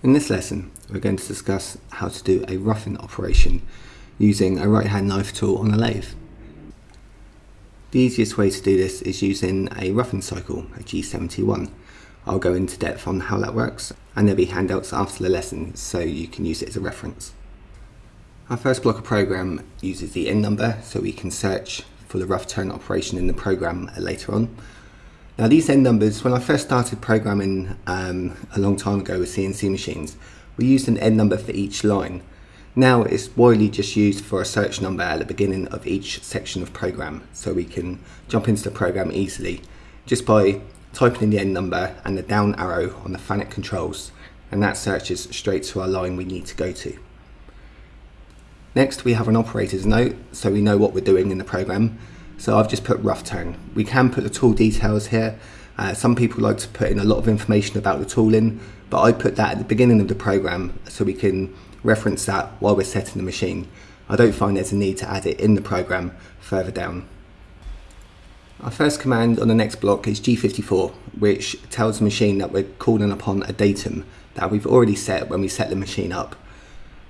In this lesson, we're going to discuss how to do a roughing operation using a right hand knife tool on a lathe. The easiest way to do this is using a roughing cycle, a G71. I'll go into depth on how that works and there'll be handouts after the lesson so you can use it as a reference. Our first block of program uses the N number so we can search for the rough turn operation in the program later on. Now these N numbers, when I first started programming um, a long time ago with CNC machines, we used an N number for each line. Now it's widely just used for a search number at the beginning of each section of program, so we can jump into the program easily just by typing in the N number and the down arrow on the FANUC controls, and that searches straight to our line we need to go to. Next we have an operator's note, so we know what we're doing in the program, so I've just put rough turn. We can put the tool details here. Uh, some people like to put in a lot of information about the tooling, but I put that at the beginning of the program so we can reference that while we're setting the machine. I don't find there's a need to add it in the program further down. Our first command on the next block is G54, which tells the machine that we're calling upon a datum that we've already set when we set the machine up.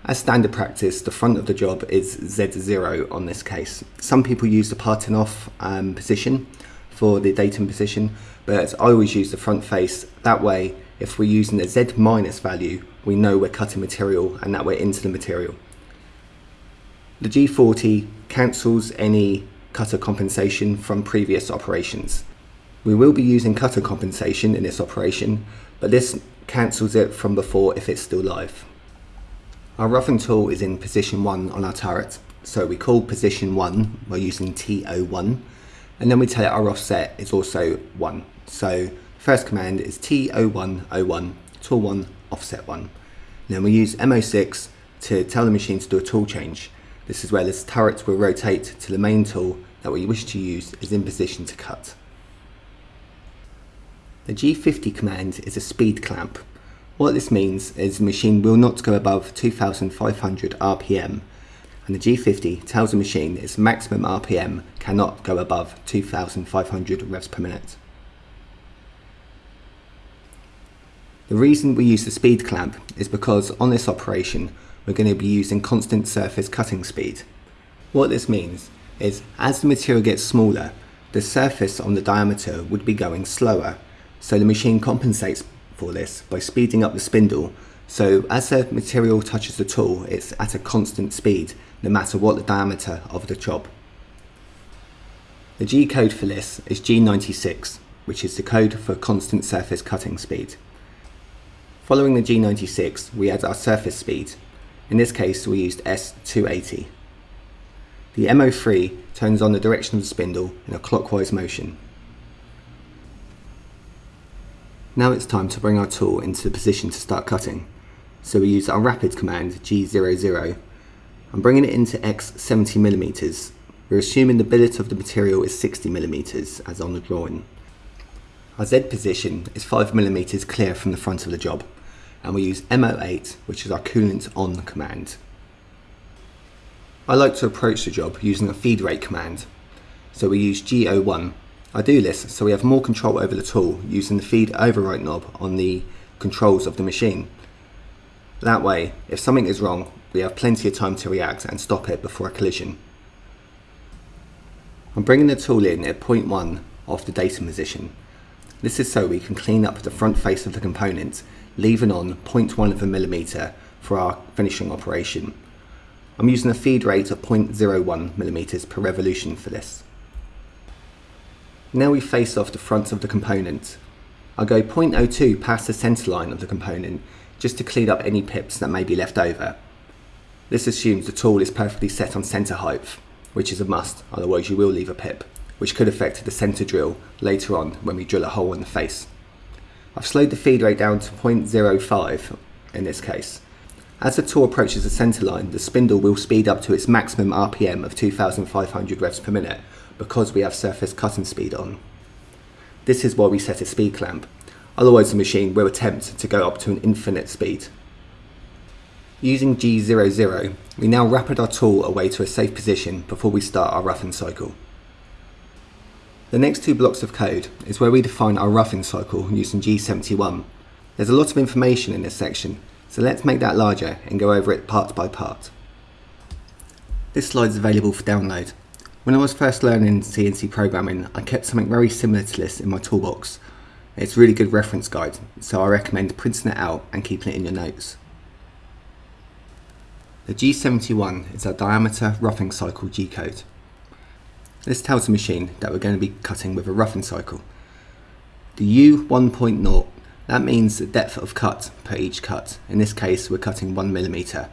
As standard practice, the front of the job is Z0 on this case. Some people use the parting off um, position for the datum position, but I always use the front face. That way, if we're using the Z minus value, we know we're cutting material and that we're into the material. The G40 cancels any cutter compensation from previous operations. We will be using cutter compensation in this operation, but this cancels it from before if it's still live. Our roughing tool is in position 1 on our turret, so we call position 1 by using T01, and then we tell it our offset is also 1. So first command is T0101, tool 1, offset 1. And then we use M06 to tell the machine to do a tool change. This is where this turret will rotate to the main tool that we wish to use is in position to cut. The G50 command is a speed clamp what this means is the machine will not go above 2500 RPM and the G50 tells the machine its maximum RPM cannot go above 2500 revs per minute. The reason we use the speed clamp is because on this operation we're going to be using constant surface cutting speed. What this means is as the material gets smaller, the surface on the diameter would be going slower, so the machine compensates for this by speeding up the spindle so as the material touches the tool it's at a constant speed no matter what the diameter of the job. The G code for this is G96 which is the code for constant surface cutting speed. Following the G96 we add our surface speed. In this case we used S280. The M03 turns on the direction of the spindle in a clockwise motion. Now it's time to bring our tool into the position to start cutting. So we use our rapid command G00. I'm bringing it into X 70mm. We're assuming the billet of the material is 60mm as on the drawing. Our Z position is 5mm clear from the front of the job and we use M08 which is our coolant on command. I like to approach the job using a feed rate command. So we use G01 I do this so we have more control over the tool using the feed override knob on the controls of the machine. That way, if something is wrong, we have plenty of time to react and stop it before a collision. I'm bringing the tool in at 0.1 of the datum position. This is so we can clean up the front face of the component, leaving on 0.1 of a millimeter for our finishing operation. I'm using a feed rate of 0.01 millimeters per revolution for this. Now we face off the front of the component. I'll go 0.02 past the centre line of the component just to clean up any pips that may be left over. This assumes the tool is perfectly set on centre height, which is a must, otherwise you will leave a pip, which could affect the centre drill later on when we drill a hole in the face. I've slowed the feed rate down to 0.05 in this case. As the tool approaches the centre line, the spindle will speed up to its maximum RPM of 2500 revs per minute, because we have surface cutting speed on. This is why we set a speed clamp, otherwise the machine will attempt to go up to an infinite speed. Using G00, we now rapid our tool away to a safe position before we start our roughing cycle. The next two blocks of code is where we define our roughing cycle using G71. There's a lot of information in this section, So let's make that larger and go over it part by part. This slide is available for download. When I was first learning CNC programming, I kept something very similar to this in my toolbox. It's a really good reference guide, so I recommend printing it out and keeping it in your notes. The G71 is our diameter roughing cycle G-code. This tells the machine that we're going to be cutting with a roughing cycle. The U1.0, that means the depth of cut per each cut. In this case, we're cutting 1mm.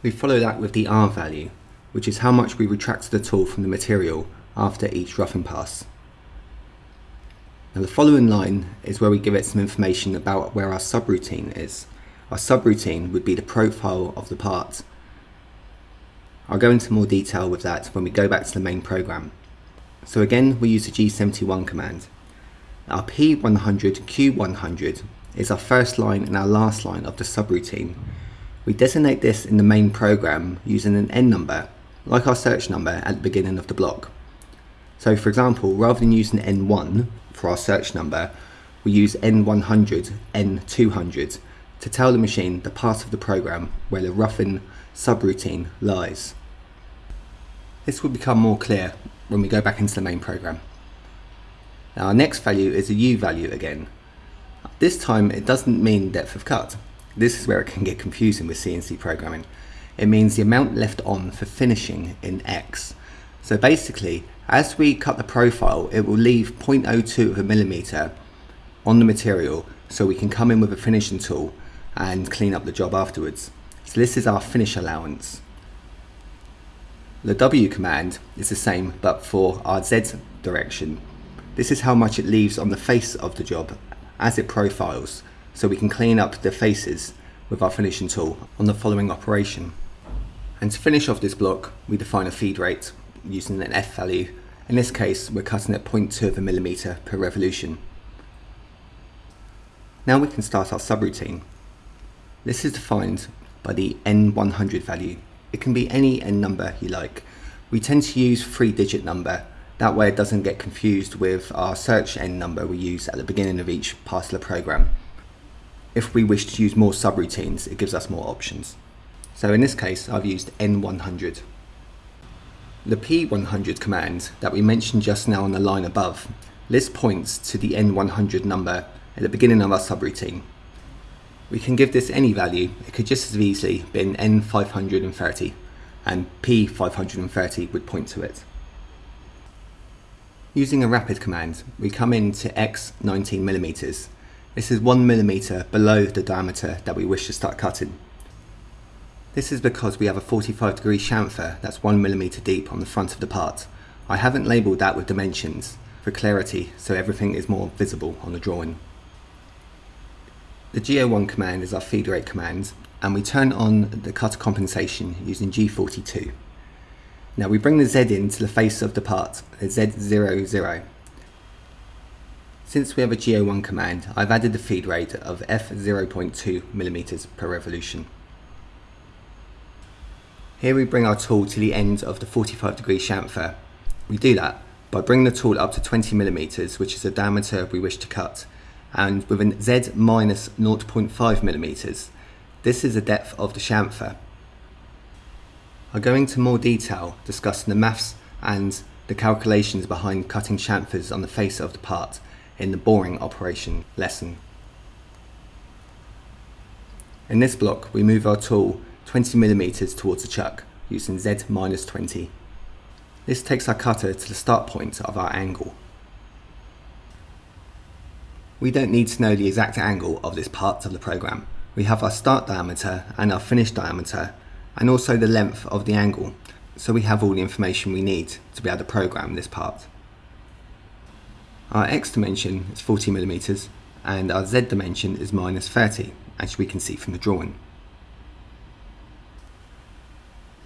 We follow that with the R value, which is how much we retract the tool from the material after each roughing pass. Now the following line is where we give it some information about where our subroutine is. Our subroutine would be the profile of the part. I'll go into more detail with that when we go back to the main program. So again, we use the G71 command. Our P100Q100 is our first line and our last line of the subroutine. We designate this in the main program using an N number, like our search number at the beginning of the block. So for example, rather than using N1 for our search number, we use N100, N200 to tell the machine the part of the program where the roughing subroutine lies. This will become more clear when we go back into the main program. Now our next value is a U value again. This time it doesn't mean depth of cut. This is where it can get confusing with CNC programming. It means the amount left on for finishing in X. So basically, as we cut the profile, it will leave 0.02 of a millimeter on the material so we can come in with a finishing tool and clean up the job afterwards. So this is our finish allowance. The W command is the same but for our Z direction. This is how much it leaves on the face of the job as it profiles so we can clean up the faces with our finishing tool on the following operation. And to finish off this block we define a feed rate using an F value. In this case we're cutting at 0.2 of a millimeter per revolution. Now we can start our subroutine. This is defined by the N100 value. It can be any N number you like. We tend to use three digit number. That way it doesn't get confused with our search N number we use at the beginning of each part of the program. If we wish to use more subroutines, it gives us more options. So in this case, I've used N100. The P100 command that we mentioned just now on the line above, this points to the N100 number at the beginning of our subroutine. We can give this any value, it could just as easily been N530 and P530 would point to it. Using a rapid command, we come into X 19mm. This is 1mm below the diameter that we wish to start cutting. This is because we have a 45 degree chamfer that's 1mm deep on the front of the part. I haven't labelled that with dimensions for clarity so everything is more visible on the drawing. The G01 command is our feed rate command and we turn on the cutter compensation using G42. Now we bring the Z into the face of the part, the Z00. Since we have a G01 command, I've added the feed rate of F0.2 mm per revolution. Here we bring our tool to the end of the 45 degree chamfer. We do that by bringing the tool up to 20 millimeters, which is the diameter we wish to cut, and with a Z minus 0.5 millimeters. This is the depth of the chamfer. I'll go into more detail discussing the maths and the calculations behind cutting chamfers on the face of the part in the boring operation lesson. In this block we move our tool 20 millimeters towards the chuck using Z minus 20. This takes our cutter to the start point of our angle. We don't need to know the exact angle of this part of the program. We have our start diameter and our finish diameter and also the length of the angle so we have all the information we need to be able to program this part. Our X dimension is 40 millimeters and our Z dimension is minus 30 as we can see from the drawing.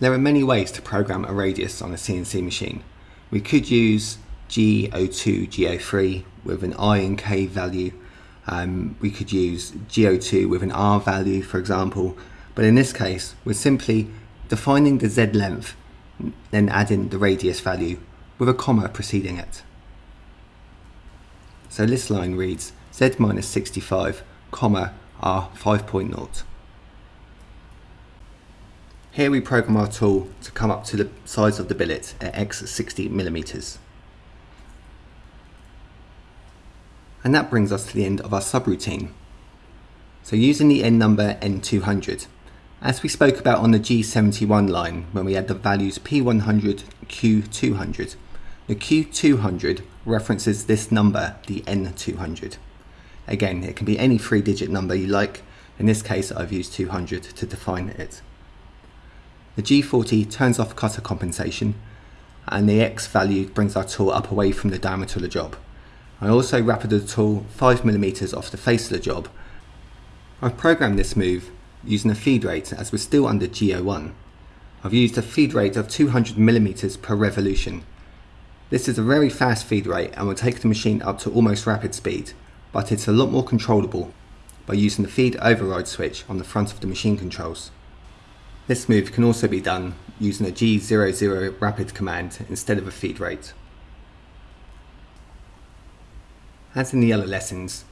There are many ways to program a radius on a CNC machine. We could use G02, G03 with an I and K value. Um, we could use G02 with an R value, for example. But in this case, we're simply defining the Z length, then adding the radius value with a comma preceding it. So this line reads Z minus 65, comma, R 5.0. Here we program our tool to come up to the size of the billet at x 60 millimeters. And that brings us to the end of our subroutine. So using the n number n200, as we spoke about on the G71 line when we had the values P100, Q200, the Q200 references this number, the N200. Again, it can be any three digit number you like. In this case, I've used 200 to define it. The G40 turns off cutter compensation and the X value brings our tool up away from the diameter of the job. I also rapid the tool 5mm off the face of the job. I've programmed this move using a feed rate as we're still under G01. I've used a feed rate of 200mm per revolution. This is a very fast feed rate and will take the machine up to almost rapid speed, but it's a lot more controllable by using the feed override switch on the front of the machine controls. This move can also be done using a G00 rapid command instead of a feed rate. As in the other lessons,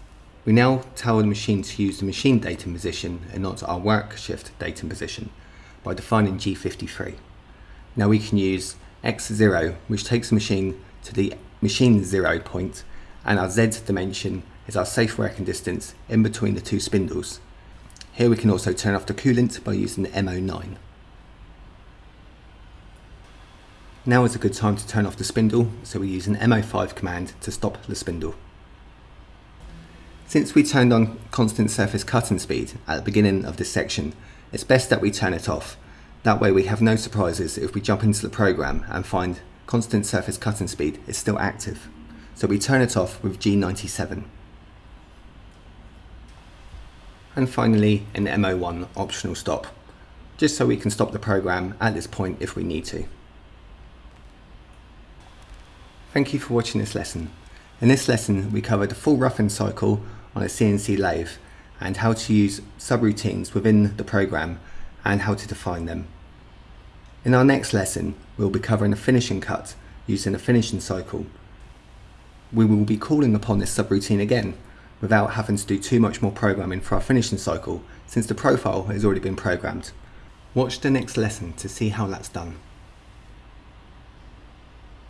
we now tell the machine to use the machine datum position and not our work shift datum position by defining G53. Now we can use x0 which takes the machine to the machine zero point and our z dimension is our safe working distance in between the two spindles. Here we can also turn off the coolant by using the M09. Now is a good time to turn off the spindle, so we use an M05 command to stop the spindle. Since we turned on constant surface cutting speed at the beginning of this section, it's best that we turn it off. That way we have no surprises if we jump into the program and find constant surface cutting speed is still active. So we turn it off with G97. And finally an M01 optional stop, just so we can stop the program at this point if we need to. Thank you for watching this lesson. In this lesson we covered the full roughing cycle on a CNC lathe and how to use subroutines within the program and how to define them. In our next lesson, we'll be covering a finishing cut using a finishing cycle. We will be calling upon this subroutine again without having to do too much more programming for our finishing cycle since the profile has already been programmed. Watch the next lesson to see how that's done.